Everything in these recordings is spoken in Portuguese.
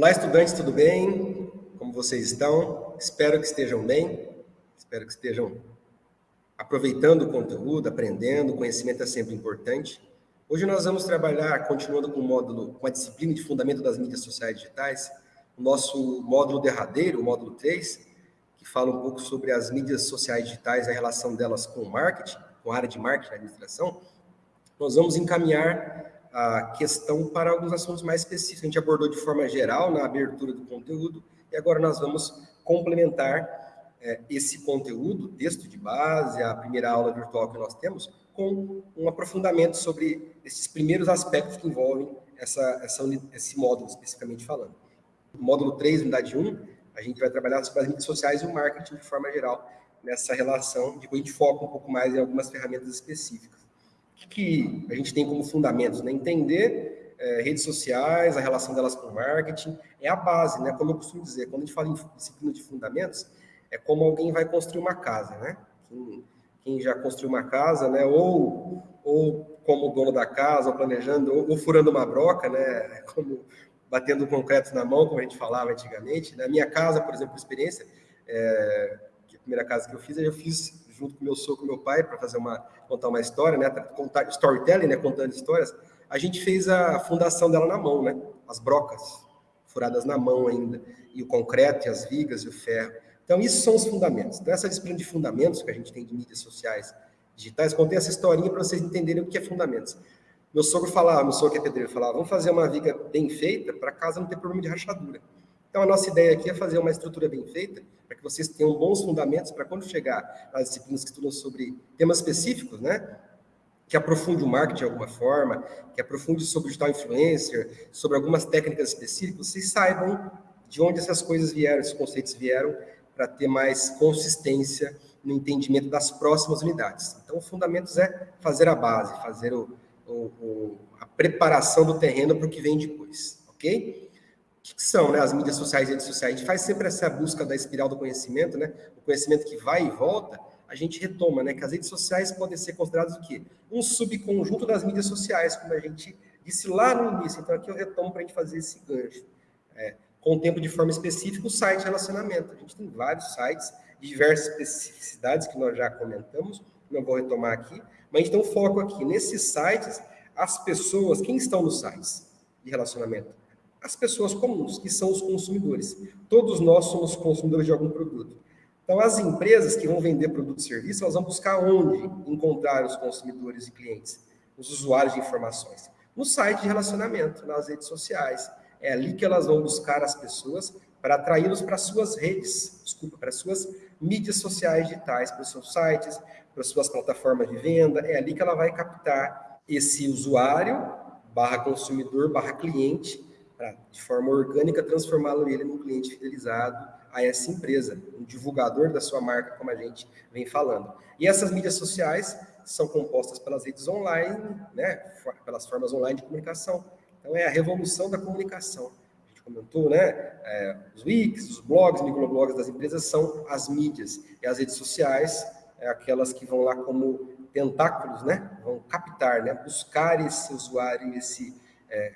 Olá, estudantes, tudo bem? Como vocês estão? Espero que estejam bem, espero que estejam aproveitando o conteúdo, aprendendo, o conhecimento é sempre importante. Hoje nós vamos trabalhar, continuando com o módulo, com a disciplina de fundamento das mídias sociais digitais, o nosso módulo derradeiro, o módulo 3, que fala um pouco sobre as mídias sociais digitais, a relação delas com o marketing, com a área de marketing, administração. Nós vamos encaminhar a questão para alguns assuntos mais específicos. A gente abordou de forma geral na abertura do conteúdo e agora nós vamos complementar é, esse conteúdo, texto de base, a primeira aula virtual que nós temos, com um aprofundamento sobre esses primeiros aspectos que envolvem essa, essa, esse módulo, especificamente falando. Módulo 3, unidade 1, a gente vai trabalhar sobre as mídias sociais e o marketing de forma geral, nessa relação, depois a gente foca um pouco mais em algumas ferramentas específicas que a gente tem como fundamentos? Né? Entender é, redes sociais, a relação delas com o marketing, é a base, né? Como eu costumo dizer, quando a gente fala em disciplina de fundamentos, é como alguém vai construir uma casa, né? Quem, quem já construiu uma casa, né? Ou, ou como dono da casa, ou planejando, ou, ou furando uma broca, né? Como batendo concreto na mão, como a gente falava antigamente. Na minha casa, por exemplo, experiência, é, a primeira casa que eu fiz, eu fiz junto com meu sogro e meu pai, para fazer uma, contar uma história, né? Contar storytelling, né? Contando histórias. A gente fez a fundação dela na mão, né? As brocas, furadas na mão ainda. E o concreto, e as vigas, e o ferro. Então, isso são os fundamentos. Então, essa disciplina de fundamentos que a gente tem de mídias sociais digitais, contei essa historinha para vocês entenderem o que é fundamentos. Meu sogro falava, meu sogro que é pedreiro, falava, vamos fazer uma viga bem feita para casa não ter problema de rachadura. Então, a nossa ideia aqui é fazer uma estrutura bem feita, para que vocês tenham bons fundamentos para quando chegar nas disciplinas que estudam sobre temas específicos, né? Que aprofunde o marketing de alguma forma, que aprofunde sobre o digital influencer, sobre algumas técnicas específicas, vocês saibam de onde essas coisas vieram, esses conceitos vieram, para ter mais consistência no entendimento das próximas unidades. Então, o fundamentos é fazer a base, fazer o, o, o, a preparação do terreno para o que vem depois, ok? O que são né, as mídias sociais e redes sociais? A gente faz sempre essa busca da espiral do conhecimento, né? O conhecimento que vai e volta, a gente retoma, né? Que as redes sociais podem ser consideradas o quê? Um subconjunto das mídias sociais, como a gente disse lá no início. Então, aqui eu retomo para a gente fazer esse gancho. É, tempo de forma específica o site relacionamento. A gente tem vários sites de diversas especificidades que nós já comentamos, não vou retomar aqui, mas a gente tem um foco aqui. Nesses sites, as pessoas, quem estão nos sites de relacionamento? As pessoas comuns, que são os consumidores. Todos nós somos consumidores de algum produto. Então, as empresas que vão vender produto e serviço, elas vão buscar onde encontrar os consumidores e clientes, os usuários de informações? No site de relacionamento, nas redes sociais. É ali que elas vão buscar as pessoas para atraí-los para suas redes, desculpa, para suas mídias sociais digitais, para os seus sites, para suas plataformas de venda. É ali que ela vai captar esse usuário barra consumidor barra cliente para, de forma orgânica, transformá-lo ele num cliente fidelizado a essa empresa, um divulgador da sua marca, como a gente vem falando. E essas mídias sociais são compostas pelas redes online, né, pelas formas online de comunicação. Então, é a revolução da comunicação. A gente comentou, né, é, os wikis, os blogs, microblogs das empresas são as mídias. E as redes sociais, é aquelas que vão lá como tentáculos, né, vão captar, né, buscar esse usuário, esse é,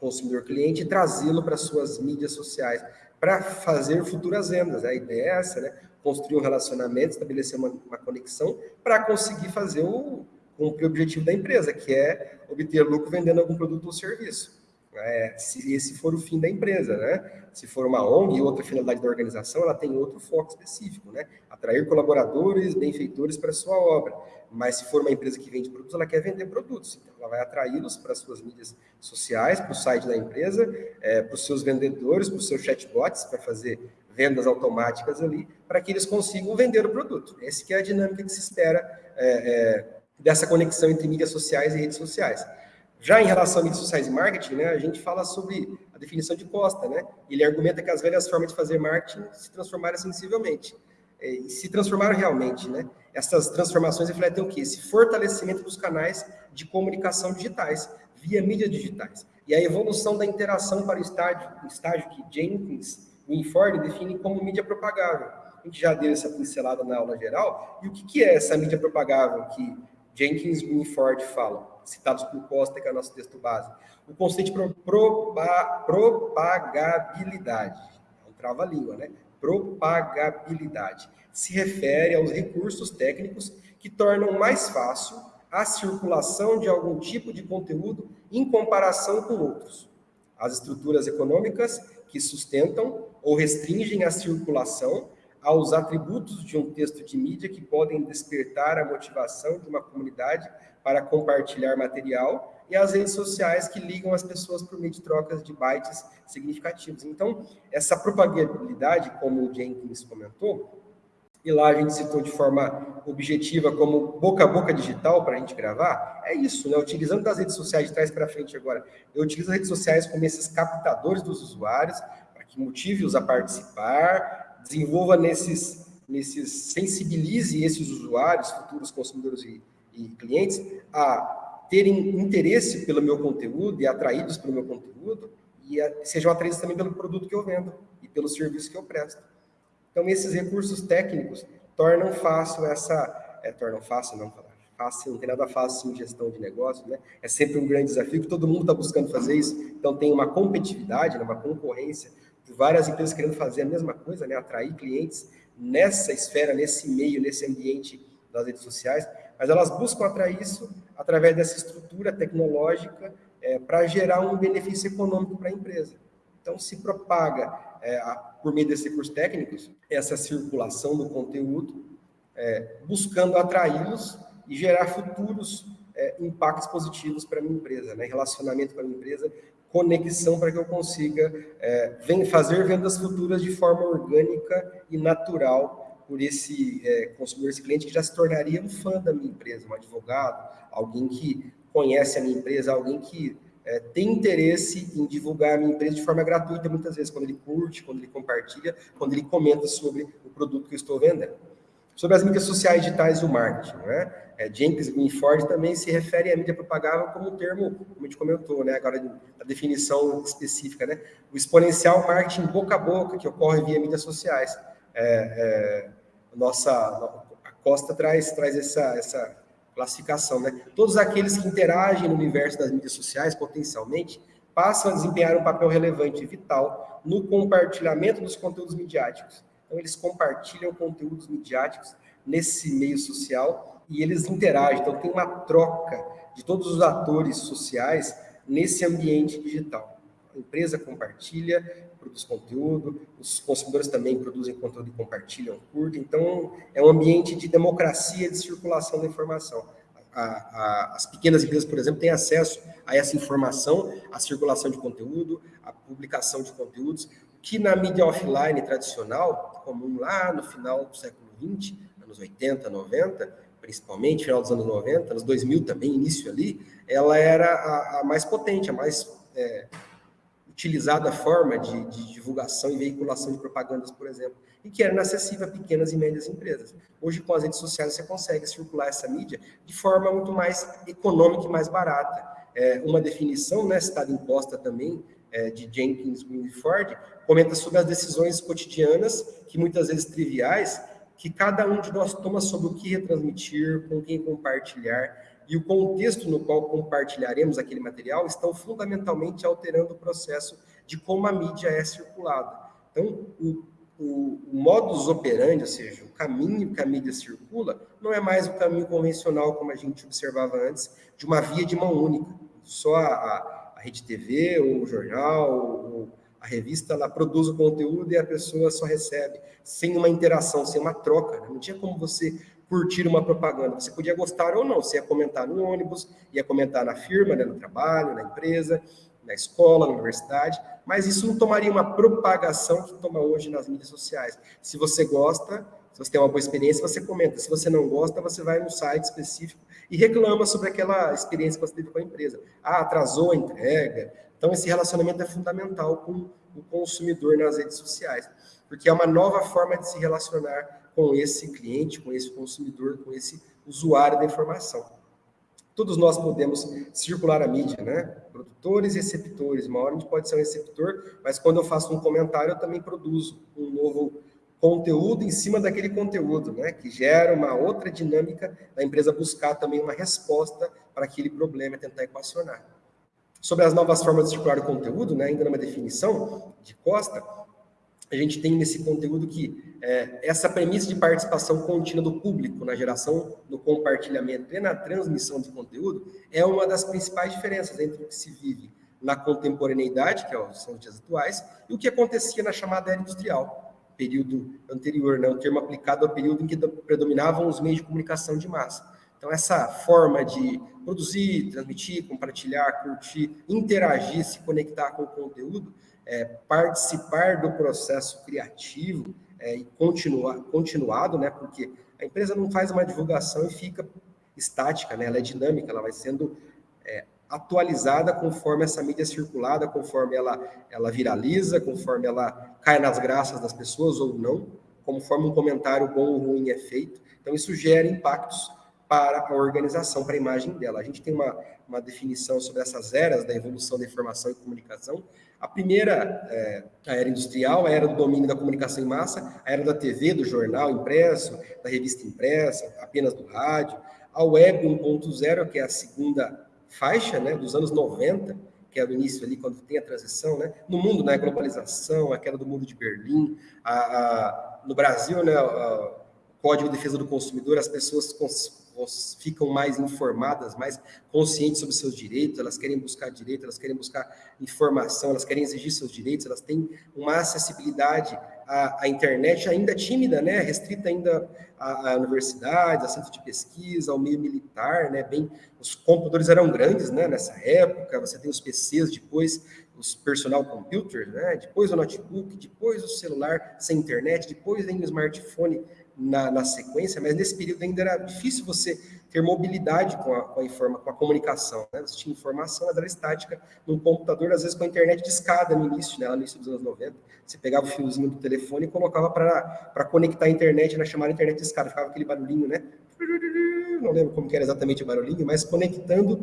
consumidor cliente e trazê-lo para suas mídias sociais para fazer futuras vendas. A ideia é essa, né? Construir um relacionamento, estabelecer uma, uma conexão para conseguir fazer o cumprir o objetivo da empresa, que é obter lucro vendendo algum produto ou serviço. É, se esse for o fim da empresa, né? Se for uma ONG e outra finalidade da organização, ela tem outro foco específico, né? Atrair colaboradores, benfeitores para sua obra. Mas se for uma empresa que vende produtos, ela quer vender produtos. Então, ela vai atraí-los para as suas mídias sociais, para o site da empresa, é, para os seus vendedores, para os seus chatbots, para fazer vendas automáticas ali, para que eles consigam vender o produto. Essa é a dinâmica que se espera é, é, dessa conexão entre mídias sociais e redes sociais. Já em relação a mídias sociais e marketing, né, a gente fala sobre a definição de Costa, né? Ele argumenta que as velhas formas de fazer marketing se transformaram sensivelmente. É, e se transformaram realmente, né? Essas transformações refletem o quê? Esse fortalecimento dos canais de comunicação digitais, via mídias digitais. E a evolução da interação para o estágio, o estágio que Jenkins e Inford definem como mídia propagável. A gente já deu essa pincelada na aula geral. E o que, que é essa mídia propagável que Jenkins e Ford falam, citados por Costa, nosso texto base. O conceito de proba, propagabilidade, é um trava-língua, né? Propagabilidade se refere aos recursos técnicos que tornam mais fácil a circulação de algum tipo de conteúdo em comparação com outros. As estruturas econômicas que sustentam ou restringem a circulação aos atributos de um texto de mídia que podem despertar a motivação de uma comunidade para compartilhar material e as redes sociais que ligam as pessoas por meio de trocas de bytes significativos. Então, essa propagabilidade, como o Jenkins comentou, e lá a gente citou de forma objetiva como boca a boca digital para a gente gravar, é isso, né? Utilizando das redes sociais de trás para frente agora. Eu utilizo as redes sociais como esses captadores dos usuários, para que motive-os a participar, desenvolva nesses, nesses, sensibilize esses usuários, futuros consumidores e, e clientes, a terem interesse pelo meu conteúdo e atraídos pelo meu conteúdo, e a, sejam atraídos também pelo produto que eu vendo e pelo serviço que eu presto. Então, esses recursos técnicos tornam fácil essa... É, tornam fácil, não falar fácil, não tem nada fácil em gestão de negócio, né? É sempre um grande desafio, que todo mundo está buscando fazer isso. Então, tem uma competitividade, né? uma concorrência várias empresas querendo fazer a mesma coisa, né? Atrair clientes nessa esfera, nesse meio, nesse ambiente das redes sociais, mas elas buscam atrair isso através dessa estrutura tecnológica é, para gerar um benefício econômico para a empresa. Então, se propaga é, a, por meio desses recursos técnicos essa circulação do conteúdo, é, buscando atraí-los e gerar futuros é, impactos positivos para a minha empresa, né? relacionamento com a minha empresa, conexão para que eu consiga é, vem fazer vendas futuras de forma orgânica e natural por esse é, consumidor, esse cliente que já se tornaria um fã da minha empresa, um advogado, alguém que conhece a minha empresa, alguém que é, tem interesse em divulgar a minha empresa de forma gratuita, muitas vezes, quando ele curte, quando ele compartilha, quando ele comenta sobre o produto que eu estou vendendo. Sobre as mídias sociais digitais e o marketing, né? É, Jenkins e Ford também se refere à mídia propagável como um termo, como a gente comentou, né? Agora, a definição específica, né? O exponencial marketing boca a boca, que ocorre via mídias sociais. É, é, nossa, a Costa traz, traz essa, essa classificação, né? Todos aqueles que interagem no universo das mídias sociais, potencialmente, passam a desempenhar um papel relevante e vital no compartilhamento dos conteúdos midiáticos. Então, eles compartilham conteúdos midiáticos nesse meio social e eles interagem. Então, tem uma troca de todos os atores sociais nesse ambiente digital. A empresa compartilha, produz conteúdo, os consumidores também produzem conteúdo e compartilham, curtem. Então, é um ambiente de democracia de circulação da informação. A, a, as pequenas empresas, por exemplo, têm acesso a essa informação, a circulação de conteúdo, a publicação de conteúdos, que na mídia offline tradicional, comum lá no final do século XX, anos 80, 90, principalmente, final dos anos 90, anos 2000 também, início ali, ela era a, a mais potente, a mais é, utilizada forma de, de, divulgação e veiculação de propagandas, por exemplo, e que era inacessível a pequenas e médias empresas. Hoje, com as redes sociais, você consegue circular essa mídia de forma muito mais econômica e mais barata. É, uma definição, né, citada imposta também, é, de Jenkins Winford, comenta sobre as decisões cotidianas, que muitas vezes triviais, que cada um de nós toma sobre o que retransmitir, com quem compartilhar, e o contexto no qual compartilharemos aquele material estão fundamentalmente alterando o processo de como a mídia é circulada. Então, o, o, o modus operandi, ou seja, o caminho que a mídia circula, não é mais o caminho convencional, como a gente observava antes, de uma via de mão única. Só a, a, a rede TV, ou o jornal, ou a revista, ela produz o conteúdo e a pessoa só recebe, sem uma interação, sem uma troca. Né? Não tinha como você curtir uma propaganda. Você podia gostar ou não, você ia comentar no ônibus, ia comentar na firma, né, no trabalho, na empresa, na escola, na universidade, mas isso não tomaria uma propagação que toma hoje nas mídias sociais. Se você gosta, se você tem uma boa experiência, você comenta. Se você não gosta, você vai no site específico e reclama sobre aquela experiência que você teve com a empresa. Ah, atrasou a entrega. Então, esse relacionamento é fundamental com o consumidor nas redes sociais, porque é uma nova forma de se relacionar com esse cliente, com esse consumidor, com esse usuário da informação. Todos nós podemos circular a mídia, né? Produtores e receptores. Uma hora a gente pode ser um receptor, mas quando eu faço um comentário, eu também produzo um novo conteúdo em cima daquele conteúdo, né? Que gera uma outra dinâmica da empresa buscar também uma resposta para aquele problema e tentar equacionar. Sobre as novas formas de circular o conteúdo, né? Ainda numa definição de Costa, a gente tem nesse conteúdo que é, essa premissa de participação contínua do público na geração, no compartilhamento e na transmissão de conteúdo é uma das principais diferenças entre o que se vive na contemporaneidade, que é são os dias atuais, e o que acontecia na chamada era industrial, período anterior, né, o termo aplicado ao período em que predominavam os meios de comunicação de massa. Então, essa forma de produzir, transmitir, compartilhar, curtir, interagir, se conectar com o conteúdo, é, participar do processo criativo é, e continuar, continuado, né, porque a empresa não faz uma divulgação e fica estática, né, ela é dinâmica, ela vai sendo é, atualizada conforme essa mídia é circulada, conforme ela, ela viraliza, conforme ela cai nas graças das pessoas ou não, conforme um comentário bom ou ruim é feito. Então, isso gera impactos para a organização, para a imagem dela. A gente tem uma, uma definição sobre essas eras da evolução da informação e comunicação. A primeira, é, a era industrial, a era do domínio da comunicação em massa, a era da TV, do jornal impresso, da revista impressa, apenas do rádio. A web 1.0, que é a segunda faixa né, dos anos 90, que é do início ali, quando tem a transição, né? No mundo, né, a globalização, a queda do mundo de Berlim, a, a no Brasil, né, o Código de Defesa do Consumidor, as pessoas ficam mais informadas, mais conscientes sobre seus direitos, elas querem buscar direito, elas querem buscar informação, elas querem exigir seus direitos, elas têm uma acessibilidade à, à internet ainda tímida, né, restrita ainda à, à universidade, a centro de pesquisa, ao meio militar, né, bem, os computadores eram grandes, né, nessa época, você tem os PCs, depois os personal computers, né, depois o notebook, depois o celular sem internet, depois vem o smartphone na, na, sequência, mas nesse período ainda era difícil você ter mobilidade com a, com a, informa, com a comunicação. Né? Você tinha informação, mas era estática num computador, às vezes com a internet de escada no início, né? no início dos anos 90. Você pegava o fiozinho do telefone e colocava para conectar a internet na chamada internet de escada, ficava aquele barulhinho, né? Não lembro como era exatamente o barulhinho, mas conectando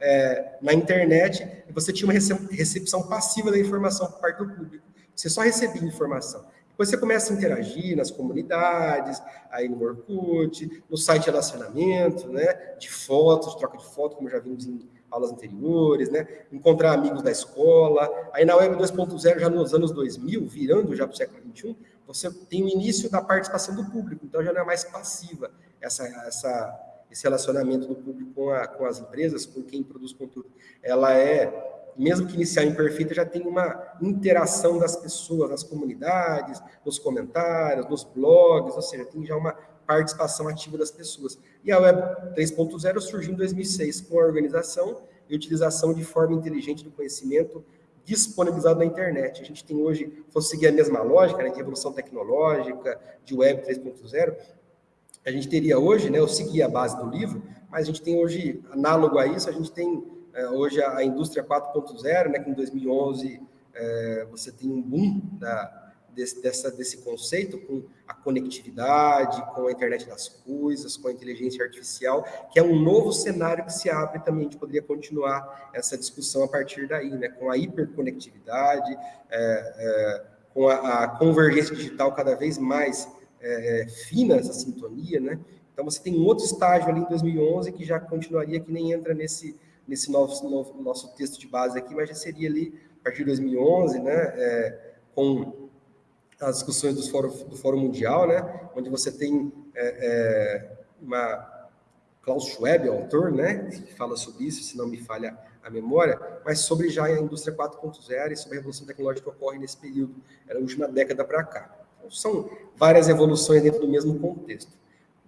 é, na internet, você tinha uma recepção passiva da informação por parte do público. Você só recebia informação. Depois você começa a interagir nas comunidades, aí no Orkut, no site de relacionamento, né, de fotos, de troca de fotos, como já vimos em aulas anteriores, né, encontrar amigos da escola. Aí na Web 2.0, já nos anos 2000, virando já para o século 21, você tem o início da participação do público, então já não é mais passiva essa, essa, esse relacionamento do público com, a, com as empresas, com quem produz conteúdo. Ela é mesmo que inicial imperfeita, já tem uma interação das pessoas, nas comunidades, nos comentários, nos blogs, ou seja, tem já uma participação ativa das pessoas. E a Web 3.0 surgiu em 2006 com a organização e utilização de forma inteligente do conhecimento disponibilizado na internet. A gente tem hoje, se fosse seguir a mesma lógica né, de evolução tecnológica, de Web 3.0, a gente teria hoje, né, eu segui a base do livro, mas a gente tem hoje, análogo a isso, a gente tem hoje a, indústria 4.0, né, que em 2011 é, você tem um boom da, desse, dessa, desse conceito com a conectividade, com a internet das coisas, com a inteligência artificial, que é um novo cenário que se abre também, a gente poderia continuar essa discussão a partir daí, né, com a hiperconectividade, é, é, com a, a, convergência digital cada vez mais é, é fina, essa sintonia, né, então você tem um outro estágio ali em 2011 que já continuaria, que nem entra nesse nesse nosso, novo, nosso texto de base aqui, mas já seria ali a partir de 2011, né, é, com as discussões do Fórum, do Fórum Mundial, né, onde você tem é, é, uma Klaus Schwab, autor, né, que fala sobre isso, se não me falha a memória, mas sobre já a indústria 4.0 e sobre a revolução tecnológica que ocorre nesse período, era a última década para cá. Então, são várias evoluções dentro do mesmo contexto.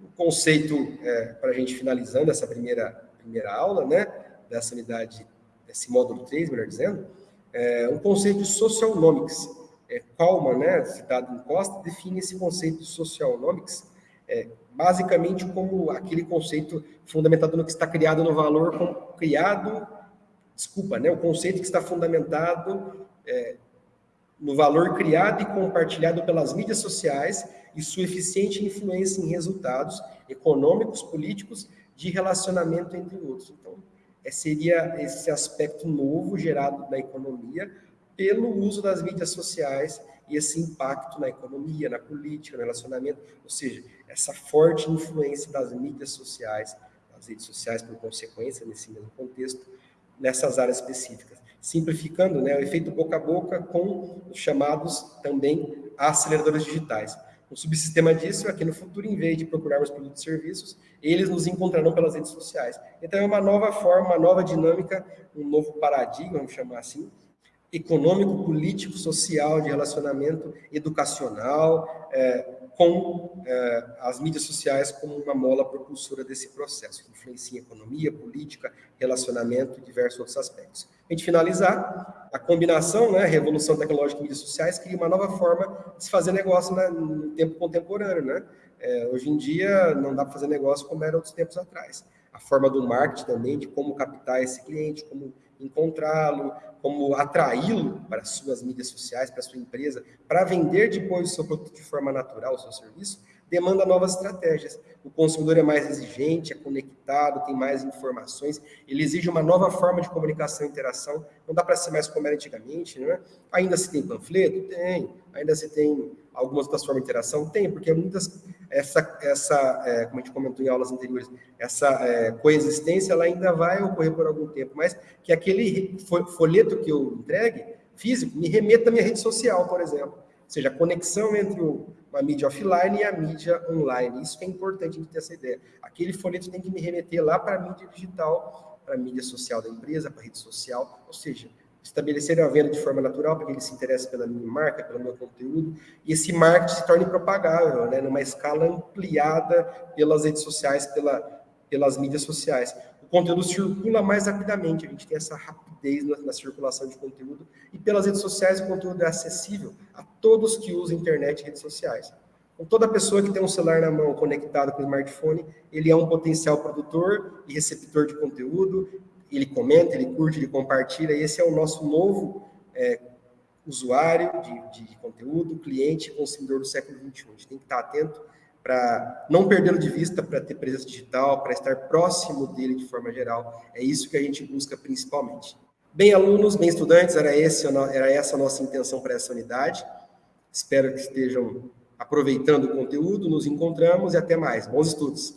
O conceito, é, para a gente finalizando essa primeira, primeira aula, né, dessa unidade, desse módulo 3, melhor dizendo, é um conceito de socionomics. É, Kalman, né, citado em Costa, define esse conceito de socionomics é, basicamente como aquele conceito fundamentado no que está criado no valor, com, criado, desculpa, né, o conceito que está fundamentado é, no valor criado e compartilhado pelas mídias sociais e sua eficiente influência em resultados econômicos, políticos, de relacionamento entre outros. Então, seria esse aspecto novo gerado da economia pelo uso das mídias sociais e esse impacto na economia, na política, no relacionamento, ou seja, essa forte influência das mídias sociais, das redes sociais por consequência nesse mesmo contexto, nessas áreas específicas. Simplificando, né, o efeito boca a boca com os chamados também aceleradores digitais. Um subsistema disso é que no futuro, em vez de procurarmos produtos e serviços, eles nos encontrarão pelas redes sociais. Então, é uma nova forma, uma nova dinâmica, um novo paradigma, vamos chamar assim, econômico, político, social, de relacionamento educacional, é, com é, as mídias sociais como uma mola propulsora desse processo, que influencia economia, política, relacionamento e diversos outros aspectos. A gente finalizar, a combinação, né, revolução tecnológica e mídias sociais, cria uma nova forma de se fazer negócio no tempo contemporâneo. Né? É, hoje em dia, não dá para fazer negócio como era outros tempos atrás. A forma do marketing também, de como captar esse cliente, como encontrá-lo, como atraí-lo para suas mídias sociais, para sua empresa, para vender depois o seu produto de forma natural, o seu serviço, demanda novas estratégias. O consumidor é mais exigente, é conectado, tem mais informações, ele exige uma nova forma de comunicação e interação, não dá para ser mais como era antigamente, né? Ainda se tem panfleto? Tem. Ainda se tem algumas outras formas de interação? Tem, porque muitas, essa, essa é, como a gente comentou em aulas anteriores, essa é, coexistência ela ainda vai ocorrer por algum tempo, mas que aquele folheto que eu entregue, físico, me remeta à minha rede social, por exemplo. Ou seja, a conexão entre uma mídia offline e a mídia online. Isso é importante a gente ter essa ideia. Aquele folheto tem que me remeter lá para a mídia digital, para a mídia social da empresa, para a rede social, ou seja, estabelecer a venda de forma natural para que ele se interesse pela minha marca, pelo meu conteúdo, e esse marketing se torne propagável, né, numa escala ampliada pelas redes sociais, pela, pelas mídias sociais conteúdo circula mais rapidamente, a gente tem essa rapidez na, na, circulação de conteúdo, e pelas redes sociais o conteúdo é acessível a todos que usam internet e redes sociais. Então, toda pessoa que tem um celular na mão conectado com o smartphone, ele é um potencial produtor e receptor de conteúdo, ele comenta, ele curte, ele compartilha, e esse é o nosso novo é, usuário de, de conteúdo, cliente, consumidor do século XXI. A gente tem que estar atento para não perdê-lo de vista, para ter presença digital, para estar próximo dele de forma geral. É isso que a gente busca principalmente. Bem, alunos, bem, estudantes, era, esse, era essa a nossa intenção para essa unidade. Espero que estejam aproveitando o conteúdo. Nos encontramos e até mais. Bons estudos!